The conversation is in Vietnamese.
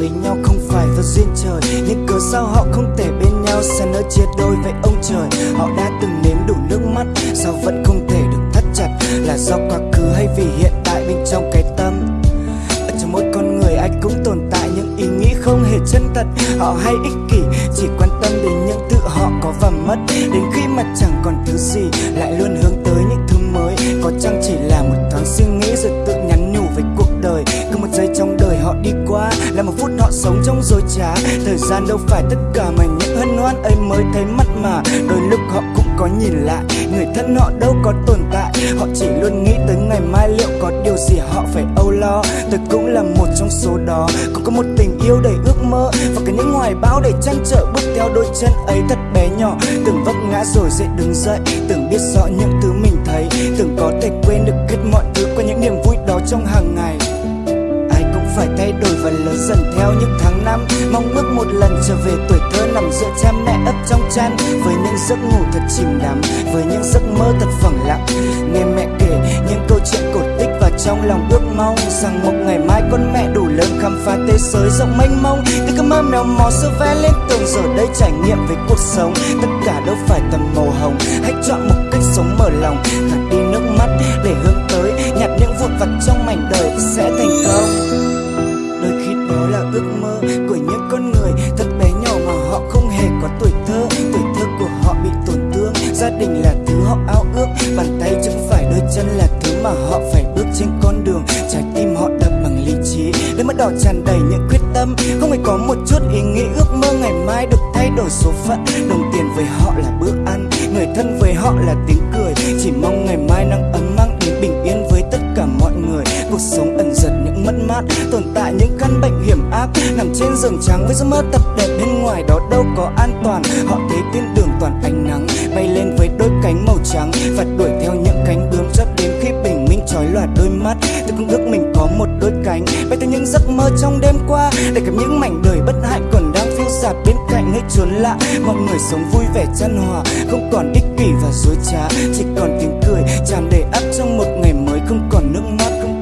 với nhau không phải do duyên trời. Nhưng cớ sao họ không thể bên nhau sao nỡ chia đôi với ông trời. Họ đã từng nếm đủ nước mắt, sao vẫn không thể được thắt chặt? Là do quá khứ hay vì hiện tại bên trong cái tâm? Ở trong mỗi con người ai cũng tồn tại những ý nghĩ không hề chân thật. Họ hay ích kỷ, chỉ quan tâm đến những thứ họ có và mất. Đến khi mà chẳng còn thứ gì, lại luôn hướng tới những thứ mới. Có chăng chỉ là một sống trong dối trá. Thời gian đâu phải tất cả mà những hân hoan ấy mới thấy mắt mà. Đôi lúc họ cũng có nhìn lại, người thân họ đâu có tồn tại. Họ chỉ luôn nghĩ tới ngày mai liệu có điều gì họ phải âu lo. Tôi cũng là một trong số đó. Còn có một tình yêu đầy ước mơ và cả những hoài bão đầy trăn trở bước theo đôi chân ấy thật bé nhỏ. Từng vấp ngã rồi sẽ đứng dậy, từng biết rõ những thứ mình thấy. Từng có thể quên được hết mọi thứ qua những niềm vui đó trong hàng ngày phải thay đổi và lớn dần theo những tháng năm. Mong ước một lần trở về tuổi thơ nằm giữa cha mẹ ấp trong chăn. Với những giấc ngủ thật chìm đắm, với những giấc mơ thật phẳng lặng. Nghe mẹ kể những câu chuyện cổ tích và trong lòng ước mong rằng một ngày mai con mẹ đủ lớn khám phá thế giới rộng mênh mông. Từ cơn mơ mèo mò sơ vẽ lên tường giờ đây trải nghiệm về cuộc sống. Tất cả đâu phải tầm màu hồng, hãy chọn một cách sống mở lòng. Gạt đi nước mắt để hướng tới, nhặt những vụn vặt trong mảnh đời sẽ thành mơ. Của những con người, thật bé nhỏ mà họ không hề có tuổi thơ. Tuổi thơ của họ bị tổn thương, gia đình là thứ họ ao ước. Bàn tay chẳng phải, đôi chân là thứ mà họ phải bước trên con đường. Trái tim họ đập bằng lý trí, đôi mắt đỏ tràn đầy những quyết tâm. Không hề có một chút ý nghĩ ước mơ ngày mai được thay đổi số phận. Đồng tiền với họ là bữa ăn, người thân với họ là tiếng cười. Chỉ mong ngày mai nắng ấm mang đến bình yên với tất cả mọi người. Cuộc sống giật những mất mát, tồn tại những căn bệnh hiểm ác. Nằm trên giường trắng với giấc mơ tập đẹp bên ngoài, đó đâu có an toàn. Họ thấy tin đường toàn ánh nắng, bay lên với đôi cánh màu trắng. Và đuổi theo những cánh bướm cho đến khi bình minh trói lòa đôi mắt. Tôi cũng ước mình có một đôi cánh, bay theo những giấc mơ trong đêm qua. Để gặp những mảnh đời bất hạnh còn đang phiêu dạt bên cạnh nơi chốn lạ. Mọi người sống vui vẻ chân hòa, không còn ích kỷ và dối trá. Chỉ còn tiếng cười tràn đầy áp trong một ngày mới, không còn nước mắt, không